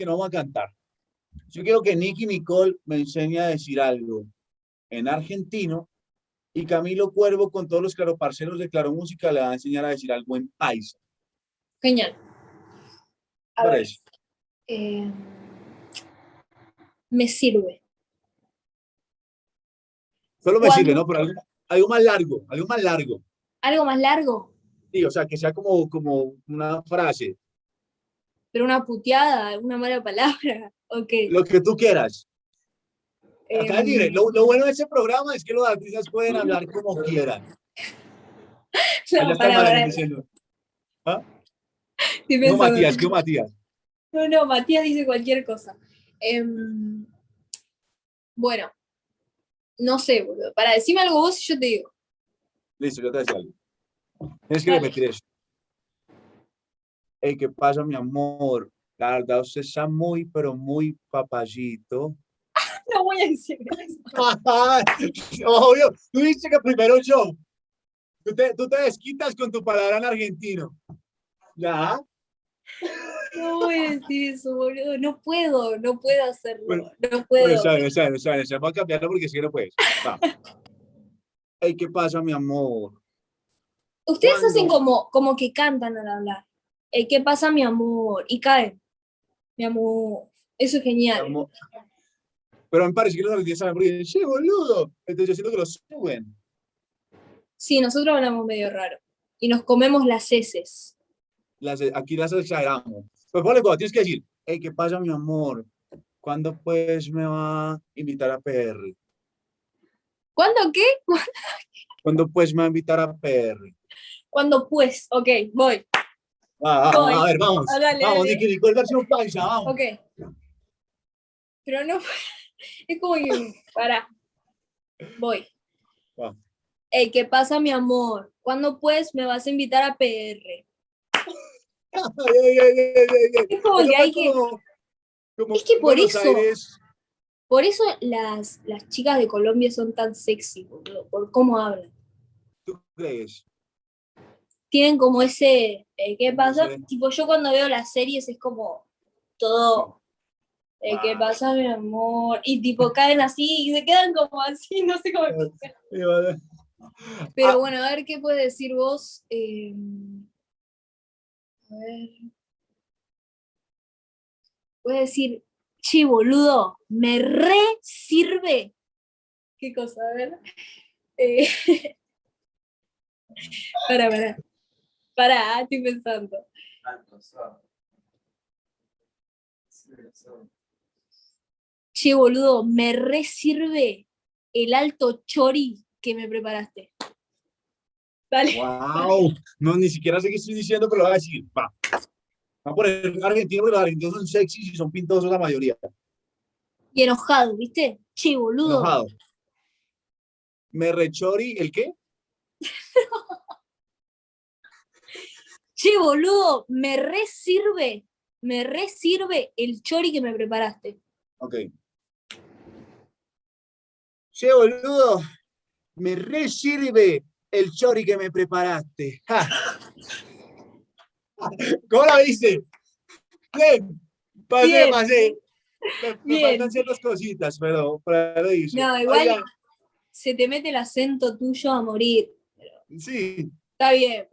porque no vamos a cantar. Yo quiero que Nicky Nicole me enseñe a decir algo en argentino y Camilo Cuervo con todos los claroparceros de Claro Música le va a enseñar a decir algo en paisa. Genial. A Por ver, eso. eh, me sirve. Solo me ¿Cuándo? sirve, ¿no? Pero algo, algo más largo, algo más largo. ¿Algo más largo? Sí, o sea, que sea como, como una frase, ¿Pero una puteada? ¿Una mala palabra? ¿O qué? lo que tú quieras. Acá libre. Lo, lo bueno de ese programa es que los artistas pueden hablar como quieran. no, diciendo. ¿Ah? No. Matías, ¿qué Matías? No, no, Matías dice cualquier cosa. Em, bueno, no sé, boludo. Para decirme algo vos y yo te digo. Listo, yo te decía algo. Tienes que repetir eso. Ey, ¿qué pasa, mi amor? La verdad, usted está muy, pero muy papayito. No voy a decir eso. Obvio, tú dices que primero yo. Tú te, tú te desquitas con tu palabra en argentino. ¿Ya? No voy a decir eso, boludo. No puedo, no puedo hacerlo. Bueno, no puedo. Pues, sabe, sabe, sabe, sabe. Vamos a cambiarlo porque si que no puedes. Va. Ey, ¿qué pasa, mi amor? Ustedes hacen como, como que cantan al hablar. Eh, ¿Qué pasa, mi amor? Y caen. Mi amor. Eso es genial. amor. Pero me parece que los argentinos saben porque dicen, che, boludo. Entonces yo siento que lo suben. Sí, nosotros hablamos medio raro. Y nos comemos las heces. Las, aquí las exageramos. Pues ponle cuando tienes que decir, hey, ¿qué pasa, mi amor? ¿Cuándo pues me va a invitar a PR? ¿Cuándo qué? ¿Cuándo pues me va a invitar a PR? ¿Cuándo pues? Ok, voy. Ah, vamos, Voy. a ver, vamos. Ah, dale, vamos, dale. Nicky Nicole versión paisa, vamos. Ok. Pero no, es como que, para. Voy. Va. Ey, ¿qué pasa, mi amor? ¿Cuándo pues me vas a invitar a PR? Ay, ay, ay. Es como que hay que, como- como Es que por Buenos eso- Aires, por eso las, las chicas de Colombia son tan sexy, boludo, por cómo hablan. ¿tú crees? Tienen como ese, eh, ¿qué pasa? Sí. Tipo, yo cuando veo las series es como todo, eh, ¿qué pasa, mi amor? Y tipo, caen así y se quedan como así, no sé cómo. Y vale. Pero Ah. bueno, a ver qué puedes decir vos. eh, a ver. Puedes decir, che, boludo, me re sirve. ¿Qué cosa? A ver. Eh, para, para. Para, estoy pensando. Che, boludo, me re sirve el alto chori que me preparaste. Dale. Wow, no, ni siquiera sé qué estoy diciendo, pero lo voy a decir. Va. Va a poner argentino, porque los argentinos son sexys y son pintosos la mayoría. Y enojado, ¿viste? Che, boludo. Enojado. Me rechori, ¿el qué? Che, boludo, me re sirve, me re sirve el chori que me preparaste. Ok. Che, boludo, me re sirve el chori que me preparaste. Ja. ¿Cómo la viste? Bien, pasé, Bien. pasé. Me, faltan ciertas cositas, pero pero lo hice. No, igual- Oiga, Se te mete el acento tuyo a morir. sí, Está bien,